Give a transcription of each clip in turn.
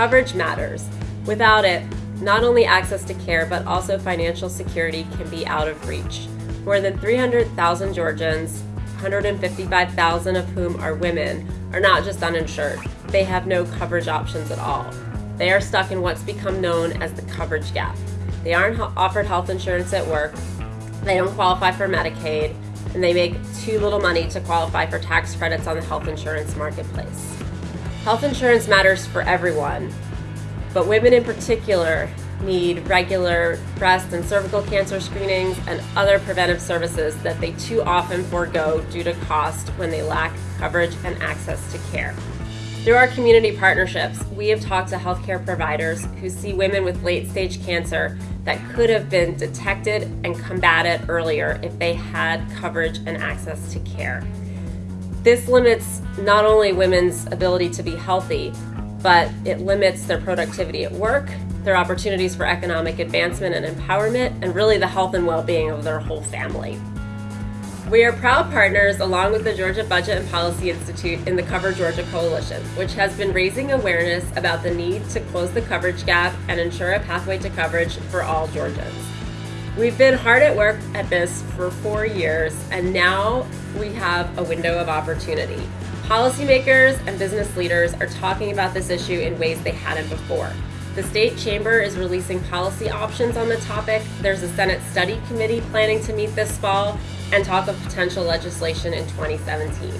Coverage matters. Without it, not only access to care, but also financial security can be out of reach. More than 300,000 Georgians, 155,000 of whom are women, are not just uninsured. They have no coverage options at all. They are stuck in what's become known as the coverage gap. They aren't offered health insurance at work, they don't qualify for Medicaid, and they make too little money to qualify for tax credits on the health insurance marketplace. Health insurance matters for everyone, but women in particular need regular breast and cervical cancer screenings and other preventive services that they too often forego due to cost when they lack coverage and access to care. Through our community partnerships, we have talked to healthcare providers who see women with late stage cancer that could have been detected and combated earlier if they had coverage and access to care. This limits not only women's ability to be healthy, but it limits their productivity at work, their opportunities for economic advancement and empowerment, and really the health and well being of their whole family. We are proud partners along with the Georgia Budget and Policy Institute in the Cover Georgia Coalition, which has been raising awareness about the need to close the coverage gap and ensure a pathway to coverage for all Georgians. We've been hard at work at this for four years, and now we have a window of opportunity. Policymakers and business leaders are talking about this issue in ways they hadn't before. The state chamber is releasing policy options on the topic. There's a Senate study committee planning to meet this fall, and talk of potential legislation in 2017.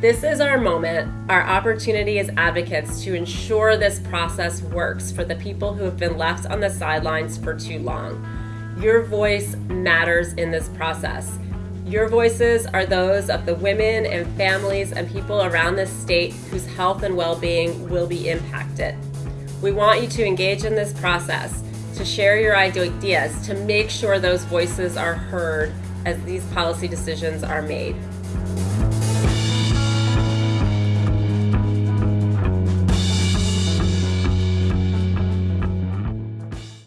This is our moment, our opportunity as advocates to ensure this process works for the people who have been left on the sidelines for too long. Your voice matters in this process. Your voices are those of the women and families and people around this state whose health and well being will be impacted. We want you to engage in this process, to share your ideas, to make sure those voices are heard as these policy decisions are made.